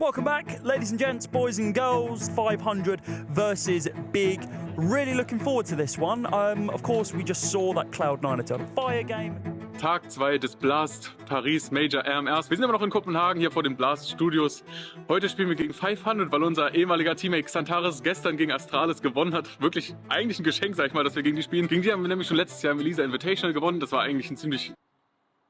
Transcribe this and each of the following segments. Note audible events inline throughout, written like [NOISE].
Welcome back, ladies and gents, boys and girls. 500 versus Big. Really looking forward to this one. Um, of course, we just saw that Cloud9 Eternal Fire game. Tag 2 des Blast Paris Major RMRs. Wir sind immer noch in Kopenhagen hier vor den Blast Studios. Heute spielen wir gegen 500, weil unser ehemaliger Teammate Xantares gestern gegen Astralis gewonnen hat. Wirklich eigentlich ein Geschenk, sag ich mal, dass wir gegen die spielen. Gegen die haben wir nämlich schon letztes Jahr im Elisa Invitational gewonnen. Das war eigentlich ein ziemlich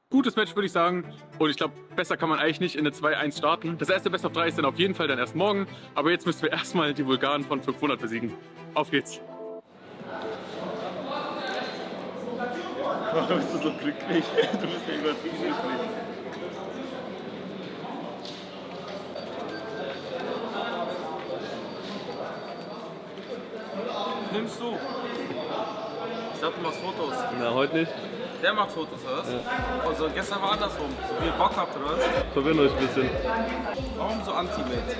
gutes Match, würde ich sagen. Und ich glaube, besser kann man eigentlich nicht in eine 2-1 starten. Das erste Best of 3 ist dann auf jeden Fall dann erst morgen. Aber jetzt müssen wir [LAUGHS] erstmal die Vulgaren von 500 besiegen. Auf geht's! Warum bist du so glücklich? [LAUGHS] Du bist ja übertrieben glücklich. Nimmst du? Ich dachte, du machst Fotos. Na, heute nicht. Der macht Fotos, oder was? Ja. Also gestern war andersrum. So wie ihr Bock habt, oder was? Verwirren euch ein bisschen. Warum so Anti-Mate?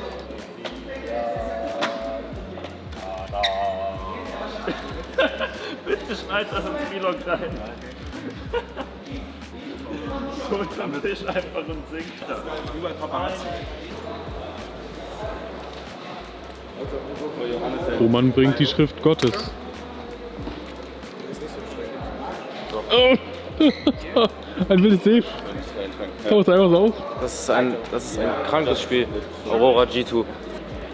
[LAUGHS] Bitte schneid das ins Vlog rein. [LAUGHS] so unterm Tisch einfach und singt da. Über Paparazzi. Roman bringt die Schrift Gottes. Oh. [LAUGHS] ein wildes Safe. Taucht einfach so auf. Das ist ein, das ist ein krankes Spiel. Aurora G2.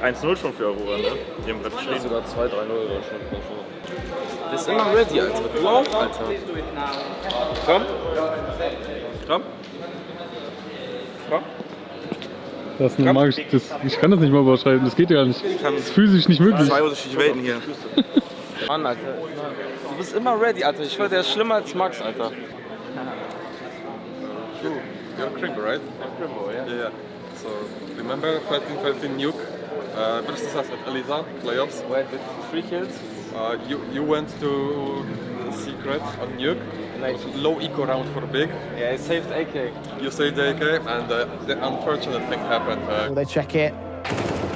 1-0 schon für Aurora, ne? Die haben gerade stehen. Sogar 2-3-0 oder schon. Der ist immer ready, Alter. Du auch, Alter. Komm. Komm. Komm. Das ist eine magische, das, ich kann das nicht mal überschreiten, das geht ja nicht. Das ist physisch nicht möglich. Zwei unterschiedliche Welten hier. [LAUGHS] Mann, Alter. Du bist immer ready, Alter. Ich schwör, der ist schlimmer als Max, Alter. You're Crimbo, right? Crimbo, yeah. Yeah, yeah. So, remember 13 13 Nuke uh, versus us at Eliza playoffs? Wait, with three kills? Uh, you, you went to Secret on Nuke, And I- it was low eco round for Big. Yeah, I saved AK. You saved AK, and uh, the unfortunate thing happened. Uh, they check it?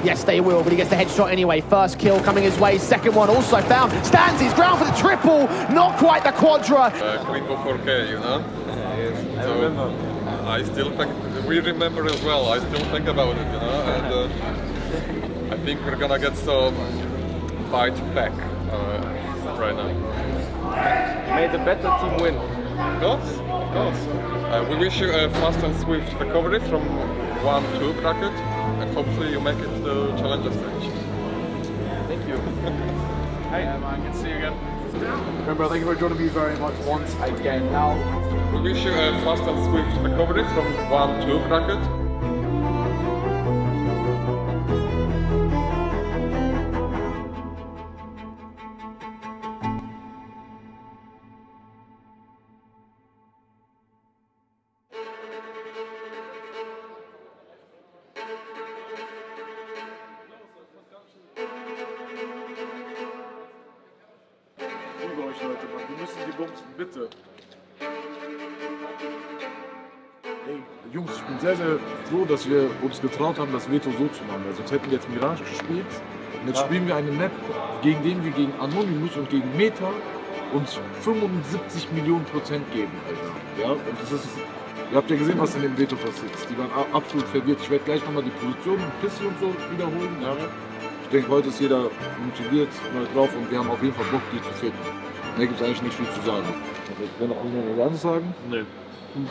Yes, they will, but he gets the headshot anyway. First kill coming his way. Second one also found. Stands his ground for the triple. Not quite the quadra. uh, Crimbo 4K, you know? I So, remember. I still think, we remember as well, I still think about it, you know? And uh, I think we're gonna get some bite back uh, right now. Made the better team win. Of course, of course. Uh, we wish you a fast and swift recovery from 1-2 bracket and hopefully you make it to the challenger stage. Thank you. [LAUGHS] Hey, man, good to see you again. Remember, thank you for joining me very much once again. Now, We wish you a fast and swift recovery from 1-2 bracket. Liebe euch Leute, Mann. Wir müssen die bumsen, bitte. Ey, Jungs, ich bin sehr, sehr froh, dass wir uns getraut haben, das Veto so zu machen. Weil sonst hätten wir jetzt Mirage gespielt. Und jetzt spielen wir eine Map, gegen den wir gegen Anonymous und gegen Meta uns 75 Millionen Prozent geben, Alter. Ja, und das ist. Ihr habt ja gesehen, was in dem Veto passiert ist. Die waren absolut verwirrt. Ich werde gleich nochmal die Position und Pisse und so wiederholen. Ja. Ich denke, heute ist jeder motiviert mal drauf und wir haben auf jeden Fall Bock, die zu finden. Da gibt es eigentlich nicht viel zu sagen. Ich will noch irgendwas anderes sagen. Nee.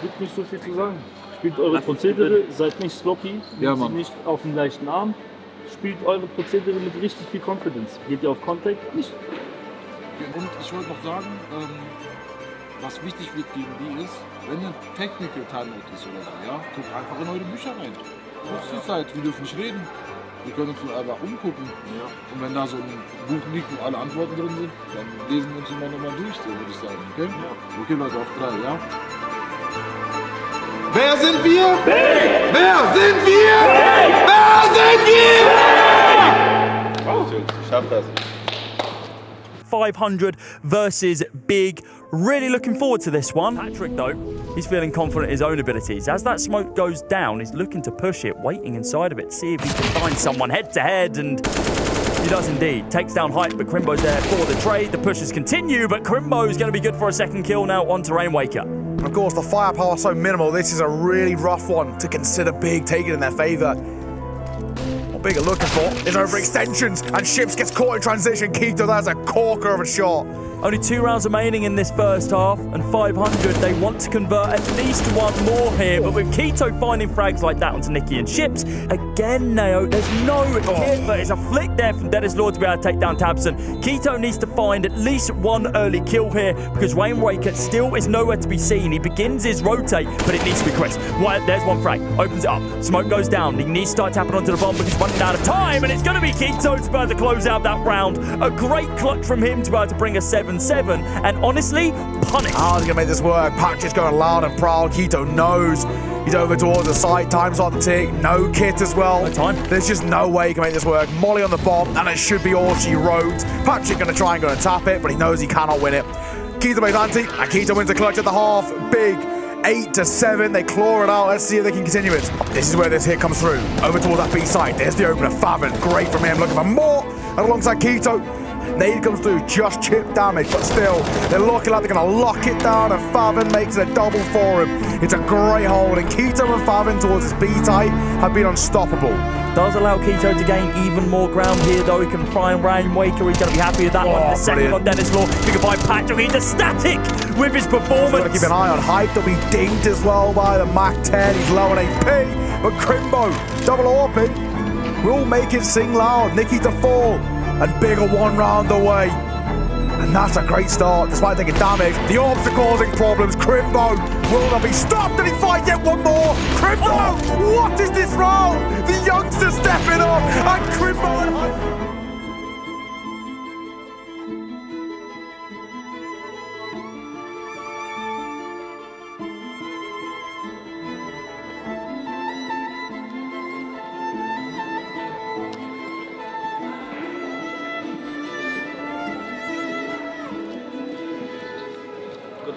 Gibt nicht so viel zu sagen. Spielt eure Prozedere, seid nicht sloppy, Ja, Mann. nicht auf den leichten Arm. Spielt eure Prozedere mit richtig viel Confidence. Geht ihr auf Contact? Nicht. Und ich wollte noch sagen, ähm, was wichtig wird gegen die ist, wenn ein Technical Timeout ist oder so, ja, guckt einfach in eure Bücher rein. Das ist die Zeit, wir dürfen nicht reden. Wir können uns nur einfach umgucken. Und wenn da so ein Buch liegt, wo alle Antworten drin sind, dann lesen wir uns immer nochmal durch, so würde ich sagen. Okay? Okay, Leute, auf drei, ja? Wer sind wir? Wer sind wir? Wer sind wir? Ich schaff das. 500 versus Big. Really looking forward to this one. Patrick, though, he's feeling confident in his own abilities. As that smoke goes down, he's looking to push it, waiting inside of it, to see if he can find someone head to head, and he does indeed. Takes down Hype, but Crimbo's there for the trade. The pushes continue, but Crimbo's going to be good for a second kill now on to Rainwaker. Of course, the firepower so minimal. This is a really rough one to consider big taking in their favour. What Big looking for is overextensions, and Ships gets caught in transition. Keto, that's a corker of a shot. Only two rounds remaining in this first half, and 500. They want to convert at least one more here, but with Keto finding frags like that onto Nikki and Ships, again, Nao, there's no hit, but it's a flick there from Dennis Law to be able to take down Tabson. Keto needs to find at least one early kill here, because Wayne Waker still is nowhere to be seen. He begins his rotate, but it needs to be Chris. Well, there's one frag, opens it up, smoke goes down. He needs to start tapping onto the bomb but he's running out of time, and it's going to be Keto to be able to close out that round. A great clutch from him to be able to bring a 7 7 and honestly, punish. How's he going to make this work? Patch is going loud and proud. Keto knows. He's over towards the side. Time's on the tick. No kit as well. No time. There's just no way he can make this work. Molly on the bomb, and it should be all she wrote. Patrick going to try and go and tap it, but he knows he cannot win it. Keto makes anti, and Keto wins the clutch at the half. Big. 8 to 7, they claw it out. Let's see if they can continue it. This is where this hit comes through. Over towards that B side. There's the opener. Favin. Great from him. Looking for more. And alongside Keto. Nade comes through, just chip damage, but still, they're looking like they're going to lock it down, and Favin makes it a double for him. It's a great hold, and Keto and Favin towards his B-type have been unstoppable. Does allow Keto to gain even more ground here, though. He can and Ryan Waker. He's going to be happy with that Oh, one. The second on Dennis Law. He can find Patrick. He's ecstatic with his performance. Got to keep an eye on Hype. They'll be dinged as well by the Mac 10. He's low on AP, but Crimbo, double orbit, will make it sing loud. Nikki to fall, and bigger one round away. And that's a great start, despite taking damage. The orbs are causing problems. Crimbo will not be stopped. Did he fight yet one more? Crimbo, what is this round? The youngster stepping up, and Crimbo and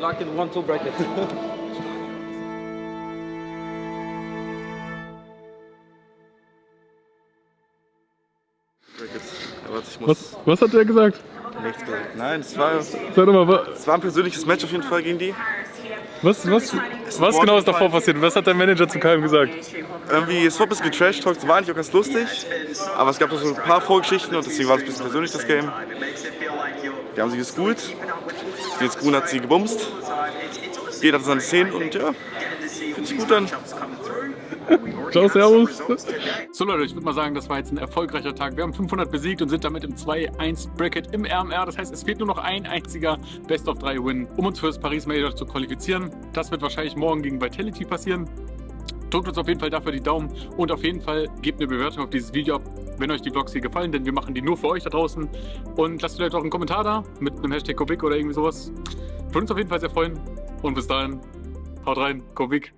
luck in one two bracket. Brackets. Was, was hat der gesagt? nichts gesagt. Nein, es war, es Sag doch mal, wa- war ein persönliches Match auf jeden Fall gegen die. was, was, was genau ist davor passiert? Was hat der Manager zu Keim gesagt? Irgendwie, es war ein bisschen getrashtalkt, war eigentlich auch ganz lustig. Aber es gab noch so ein paar Vorgeschichten und deswegen war es ein bisschen persönlich, das Game. Die haben sie geschoolt. Die School hat sie gebumst. Jeder hat seine Szenen und ja, fühlt sich gut an. [LAUGHS] Ciao, servus. [LAUGHS] So Leute, ich würde mal sagen, das war jetzt ein erfolgreicher Tag. Wir haben 500 besiegt und sind damit im 2-1 Bracket im RMR. Das heißt, es fehlt nur noch ein einziger Best of 3 Win, um uns für das Paris Major zu qualifizieren. Das wird wahrscheinlich morgen gegen Vitality passieren. Drückt uns auf jeden Fall dafür die Daumen und auf jeden Fall gebt eine Bewertung auf dieses Video ab, wenn euch die Vlogs hier gefallen, denn wir machen die nur für euch da draußen. Und lasst vielleicht auch einen Kommentar da mit einem Hashtag Kubik oder irgendwie sowas. Würde uns auf jeden Fall sehr freuen. Und bis dahin, haut rein, Kubik.